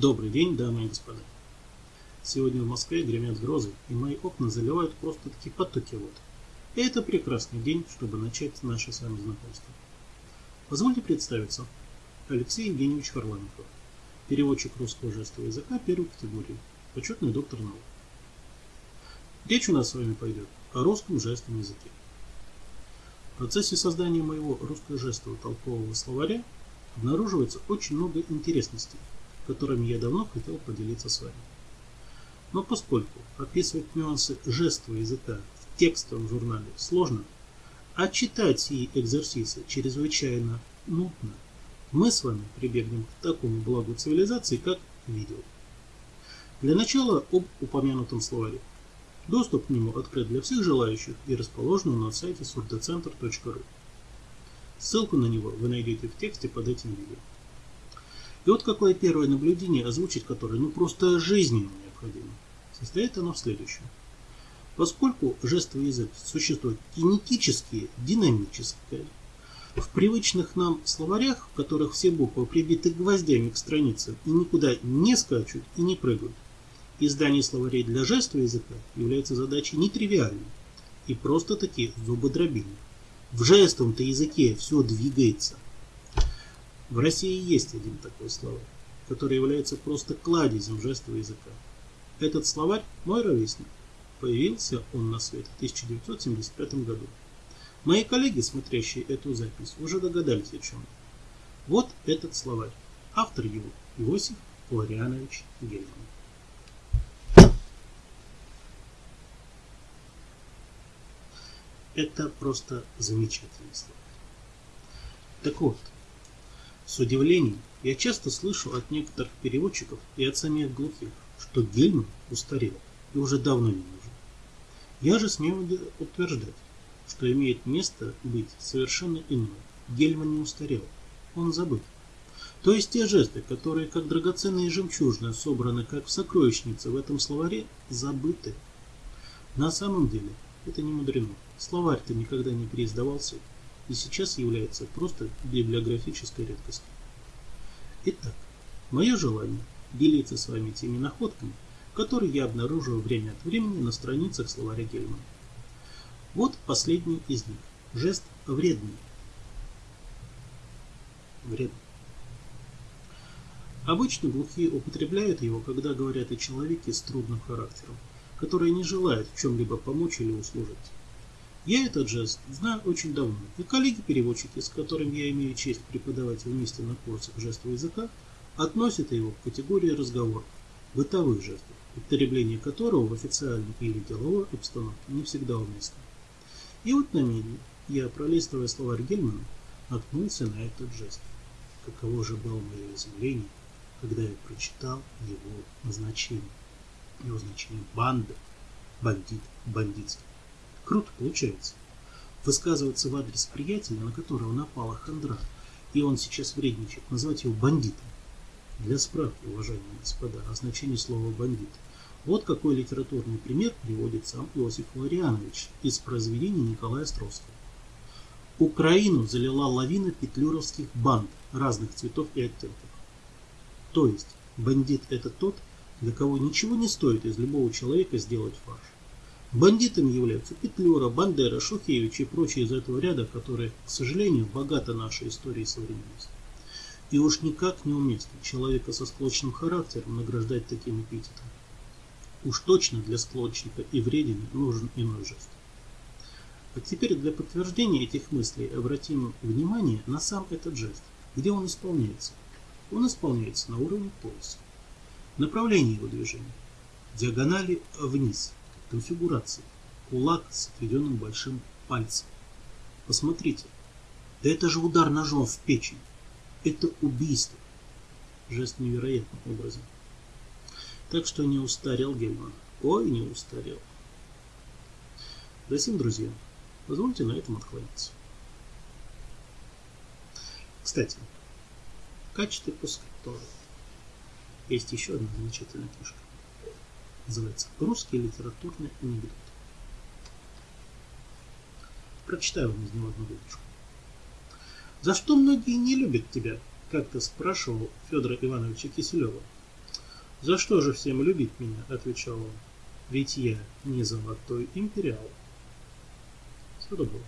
Добрый день, дамы и господа. Сегодня в Москве гремят грозы, и мои окна заливают просто-таки потоки вод. И это прекрасный день, чтобы начать наше с вами знакомство. Позвольте представиться. Алексей Евгеньевич Харламиков, переводчик русского жестового языка первой категории, почетный доктор наук. Речь у нас с вами пойдет о русском жестовом языке. В процессе создания моего русско-жестового толкового словаря обнаруживается очень много интересностей, которыми я давно хотел поделиться с вами. Но поскольку описывать нюансы жестового языка в текстовом журнале сложно, а читать сии экзерсисы чрезвычайно нудно, мы с вами прибегнем к такому благу цивилизации, как видео. Для начала об упомянутом словаре. Доступ к нему открыт для всех желающих и расположен на сайте сурдоцентр.ру. Ссылку на него вы найдете в тексте под этим видео. И вот какое первое наблюдение, озвучить которое ну просто жизненно необходимо. Состоит оно в следующем. Поскольку жестовый язык существует кинетически, динамическое, в привычных нам словарях, в которых все буквы прибиты гвоздями к страницам и никуда не скачут и не прыгают, издание словарей для жестового языка является задачей нетривиальной и просто-таки зубодробильной. В жестовом-то языке все двигается. В России есть один такой словарь, который является просто кладезем жестового языка. Этот словарь мой ровесник. Появился он на свет в 1975 году. Мои коллеги, смотрящие эту запись, уже догадались о чем. Вот этот словарь. Автор его Иосиф Флорианович Гельман. Это просто замечательный словарь. Так вот, с удивлением я часто слышу от некоторых переводчиков и от самих глухих, что Гельман устарел и уже давно не нужен. Я же смею утверждать, что имеет место быть совершенно иное. Гельман не устарел, он забыт. То есть те жесты, которые как драгоценные жемчужины собраны как в сокровищнице в этом словаре, забыты. На самом деле это не мудрено. Словарь-то никогда не переиздавался и сейчас является просто библиографической редкостью. Итак, мое желание делиться с вами теми находками, которые я обнаруживаю время от времени на страницах словаря Гельмана. Вот последний из них. Жест вредный. Вредный. Обычно глухие употребляют его, когда говорят о человеке с трудным характером, который не желает в чем-либо помочь или услужить. Я этот жест знаю очень давно, и коллеги-переводчики, с которыми я имею честь преподавать вместе на курсах жестового языка, относят его к категории разговоров, бытовых жестов, употребление которого в официальной или деловой обстановке не всегда уместно. И вот на медне я, пролистывая словарь Гельмана, наткнулся на этот жест. Каково же было мое изумление, когда я прочитал его назначение. Его значение банда, бандит, бандитский. Круто получается. Высказываться в адрес приятеля, на которого напала хандра, и он сейчас вредничает, назвать его бандитом. Для справки, уважаемые господа, о значении слова «бандит». Вот какой литературный пример приводит сам Иосиф Флорианович из произведения Николая Островского. Украину залила лавина петлюровских банд разных цветов и оттенков. То есть, бандит это тот, для кого ничего не стоит из любого человека сделать фарш. Бандитами являются Петлюра, Бандера, Шухевич и прочие из этого ряда, которые, к сожалению, богаты нашей историей современности. И уж никак не уместно человека со склочным характером награждать таким эпитетом. Уж точно для склочника и вредины нужен иной жест. А теперь для подтверждения этих мыслей обратим внимание на сам этот жест, где он исполняется. Он исполняется на уровне пояса. Направление его движения. Диагонали вниз – конфигурации. Кулак с отведенным большим пальцем. Посмотрите. Да это же удар ножом в печень. Это убийство. Жест невероятным образом. Так что не устарел Гельман. Ой, не устарел. Затем, друзья, позвольте на этом отклониться. Кстати, в качестве пускай тоже есть еще одна замечательная книжка называется «Русский литературный анекдот». Прочитаю вам из него одну выдержку. «За что многие не любят тебя?» – как-то спрашивал Федора Ивановича Киселева. «За что же всем любить меня?» – отвечал он. «Ведь я не золотой империал». Все добро.